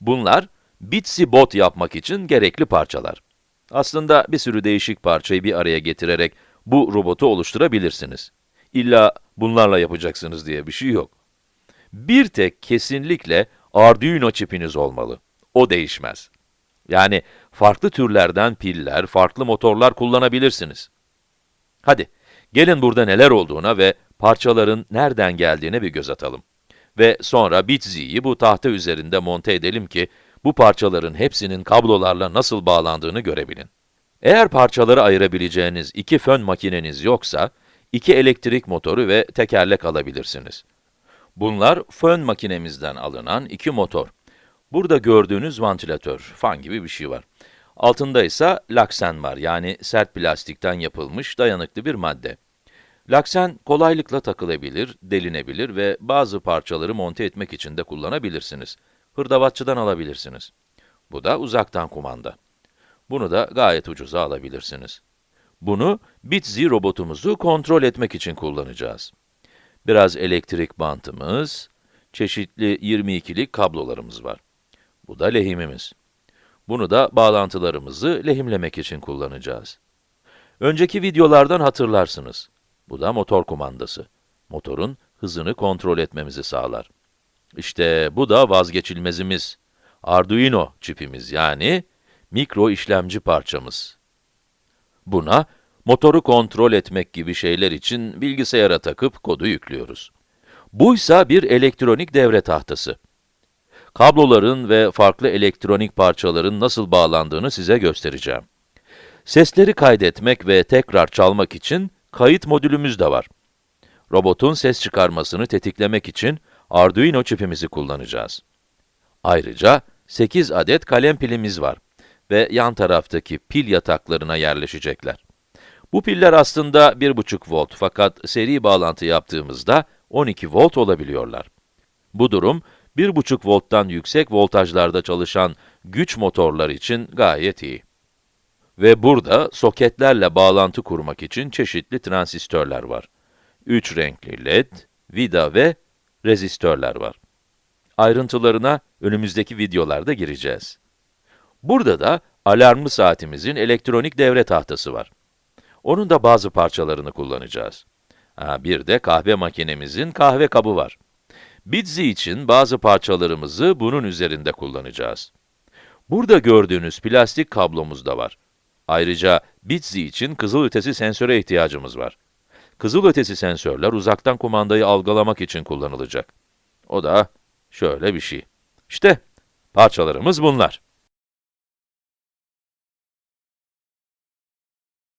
Bunlar, Bitsy Bot yapmak için gerekli parçalar. Aslında bir sürü değişik parçayı bir araya getirerek bu robotu oluşturabilirsiniz. İlla bunlarla yapacaksınız diye bir şey yok. Bir tek kesinlikle Arduino çipiniz olmalı. O değişmez. Yani farklı türlerden piller, farklı motorlar kullanabilirsiniz. Hadi, gelin burada neler olduğuna ve parçaların nereden geldiğine bir göz atalım. Ve sonra Bitsy'yi bu tahta üzerinde monte edelim ki, bu parçaların hepsinin kablolarla nasıl bağlandığını görebilin. Eğer parçaları ayırabileceğiniz iki fön makineniz yoksa, iki elektrik motoru ve tekerlek alabilirsiniz. Bunlar fön makinemizden alınan iki motor. Burada gördüğünüz vantilatör, fan gibi bir şey var. Altında ise laksen var, yani sert plastikten yapılmış dayanıklı bir madde. Laksen kolaylıkla takılabilir, delinebilir ve bazı parçaları monte etmek için de kullanabilirsiniz. Hırdavatçıdan alabilirsiniz. Bu da uzaktan kumanda. Bunu da gayet ucuza alabilirsiniz. Bunu Bitsy robotumuzu kontrol etmek için kullanacağız. Biraz elektrik bantımız, çeşitli 22'lik kablolarımız var. Bu da lehimimiz. Bunu da bağlantılarımızı lehimlemek için kullanacağız. Önceki videolardan hatırlarsınız. Bu da motor kumandası. Motorun hızını kontrol etmemizi sağlar. İşte bu da vazgeçilmezimiz. Arduino çipimiz yani mikro işlemci parçamız. Buna motoru kontrol etmek gibi şeyler için bilgisayara takıp kodu yüklüyoruz. Buysa bir elektronik devre tahtası. Kabloların ve farklı elektronik parçaların nasıl bağlandığını size göstereceğim. Sesleri kaydetmek ve tekrar çalmak için kayıt modülümüz de var. Robotun ses çıkarmasını tetiklemek için Arduino çipimizi kullanacağız. Ayrıca 8 adet kalem pilimiz var ve yan taraftaki pil yataklarına yerleşecekler. Bu piller aslında 1,5 volt fakat seri bağlantı yaptığımızda 12 volt olabiliyorlar. Bu durum, 1,5 volttan yüksek voltajlarda çalışan güç motorlar için gayet iyi. Ve burada soketlerle bağlantı kurmak için çeşitli transistörler var. 3 renkli led, vida ve rezistörler var. Ayrıntılarına önümüzdeki videolarda gireceğiz. Burada da alarmlı saatimizin elektronik devre tahtası var. Onun da bazı parçalarını kullanacağız. Ha, bir de kahve makinemizin kahve kabı var. Bitsy için bazı parçalarımızı bunun üzerinde kullanacağız. Burada gördüğünüz plastik kablomuz da var. Ayrıca Bitsy için kızılötesi sensöre ihtiyacımız var. Kızılötesi sensörler uzaktan kumandayı algılamak için kullanılacak. O da şöyle bir şey. İşte parçalarımız bunlar.